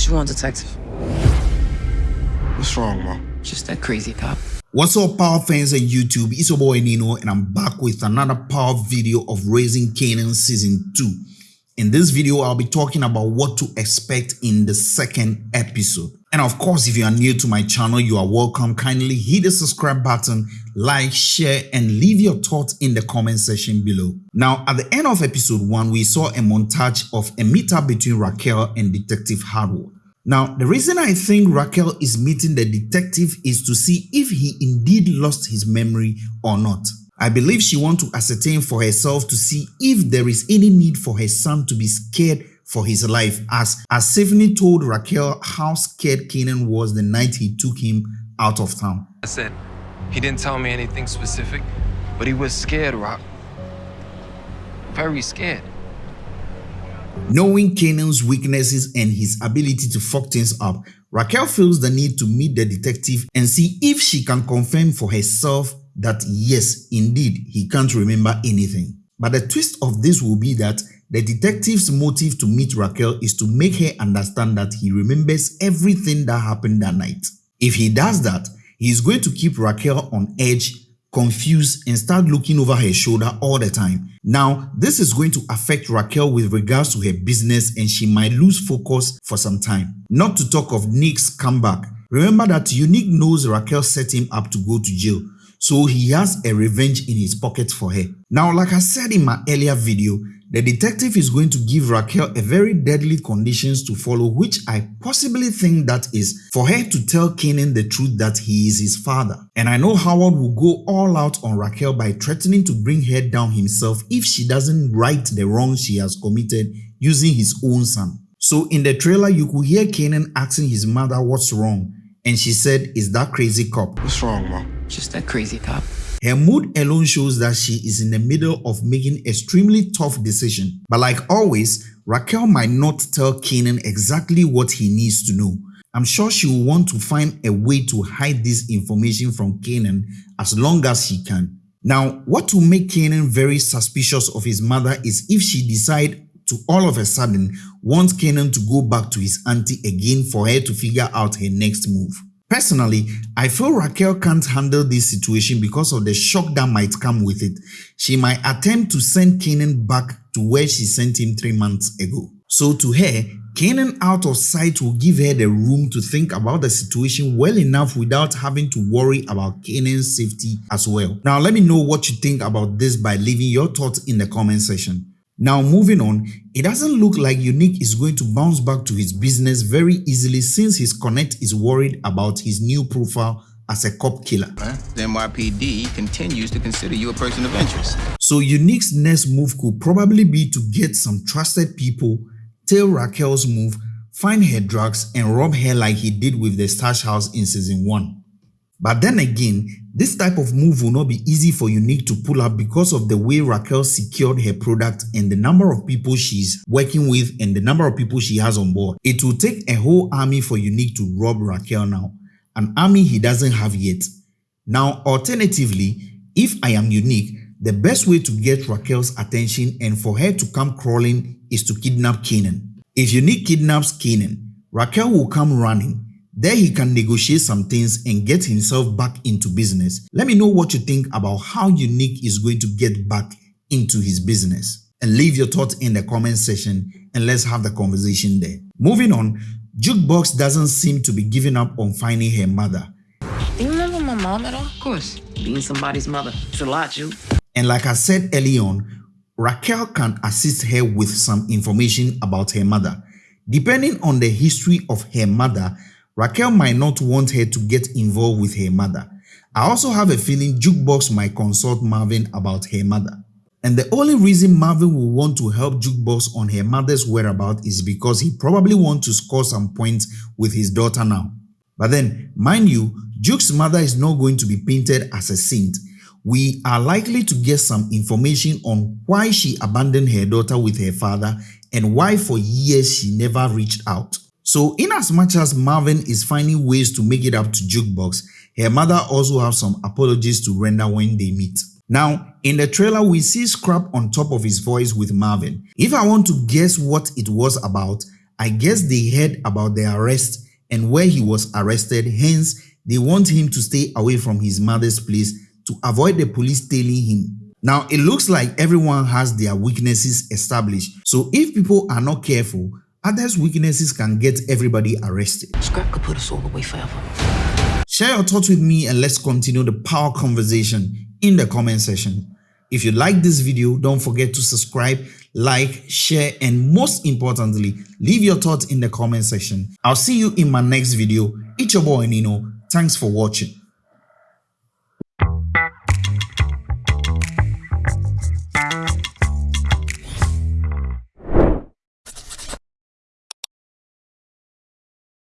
What you want, detective? What's wrong, Mom? Just that crazy cop. What's up power fans on YouTube, it's your boy Nino and I'm back with another power video of Raising Kanan season 2. In this video, I'll be talking about what to expect in the second episode. And of course, if you are new to my channel, you are welcome. Kindly hit the subscribe button, like, share, and leave your thoughts in the comment section below. Now, at the end of episode 1, we saw a montage of a meetup between Raquel and Detective Howard. Now, the reason I think Raquel is meeting the detective is to see if he indeed lost his memory or not. I believe she wants to ascertain for herself to see if there is any need for her son to be scared for his life as, as Stephanie told Raquel how scared Kanan was the night he took him out of town. I said, he didn't tell me anything specific, but he was scared, Raq. Very scared. Knowing Kanan's weaknesses and his ability to fuck things up, Raquel feels the need to meet the detective and see if she can confirm for herself that yes, indeed, he can't remember anything. But the twist of this will be that the detective's motive to meet Raquel is to make her understand that he remembers everything that happened that night. If he does that, he is going to keep Raquel on edge confused and start looking over her shoulder all the time. Now, this is going to affect Raquel with regards to her business and she might lose focus for some time. Not to talk of Nick's comeback. Remember that Unique knows Raquel set him up to go to jail, so he has a revenge in his pocket for her. Now, like I said in my earlier video, the detective is going to give Raquel a very deadly conditions to follow which I possibly think that is for her to tell Kanan the truth that he is his father. And I know Howard will go all out on Raquel by threatening to bring her down himself if she doesn't right the wrong she has committed using his own son. So in the trailer you could hear Kanan asking his mother what's wrong and she said is that crazy cop. What's wrong, Mom? Just that crazy cop. Her mood alone shows that she is in the middle of making extremely tough decision. But like always, Raquel might not tell Kanan exactly what he needs to know. I'm sure she will want to find a way to hide this information from Kanan as long as she can. Now, what will make Kanan very suspicious of his mother is if she decide to all of a sudden want Kanan to go back to his auntie again for her to figure out her next move. Personally, I feel Raquel can't handle this situation because of the shock that might come with it. She might attempt to send Kanan back to where she sent him three months ago. So to her, Kanan out of sight will give her the room to think about the situation well enough without having to worry about Kanan's safety as well. Now let me know what you think about this by leaving your thoughts in the comment section. Now moving on, it doesn't look like Unique is going to bounce back to his business very easily since his connect is worried about his new profile as a cop killer. The NYPD continues to consider you a person of interest. So Unique's next move could probably be to get some trusted people, tail Raquel's move, find her drugs and rob her like he did with the stash house in season 1. But then again, this type of move will not be easy for Unique to pull up because of the way Raquel secured her product and the number of people she's working with and the number of people she has on board. It will take a whole army for Unique to rob Raquel now, an army he doesn't have yet. Now, alternatively, if I am Unique, the best way to get Raquel's attention and for her to come crawling is to kidnap Kanan. If Unique kidnaps Kanan, Raquel will come running there he can negotiate some things and get himself back into business. Let me know what you think about how Unique is going to get back into his business. And leave your thoughts in the comment section and let's have the conversation there. Moving on, Jukebox doesn't seem to be giving up on finding her mother. Do you remember my mom at all? Of course. Being somebody's mother. It's a lot, you. And like I said early on, Raquel can assist her with some information about her mother. Depending on the history of her mother, Raquel might not want her to get involved with her mother. I also have a feeling Jukebox might consult Marvin about her mother. And the only reason Marvin will want to help Jukebox on her mother's whereabouts is because he probably wants to score some points with his daughter now. But then, mind you, Juke's mother is not going to be painted as a saint. We are likely to get some information on why she abandoned her daughter with her father and why for years she never reached out. So in as much as Marvin is finding ways to make it up to Jukebox, her mother also has some apologies to render when they meet. Now, in the trailer, we see Scrap on top of his voice with Marvin. If I want to guess what it was about, I guess they heard about the arrest and where he was arrested, hence they want him to stay away from his mother's place to avoid the police tailing him. Now, it looks like everyone has their weaknesses established. So if people are not careful, others' weaknesses can get everybody arrested. Scrap could put us all away forever. Share your thoughts with me and let's continue the power conversation in the comment section. If you like this video, don't forget to subscribe, like, share, and most importantly, leave your thoughts in the comment section. I'll see you in my next video. It's your boy Nino. Thanks for watching.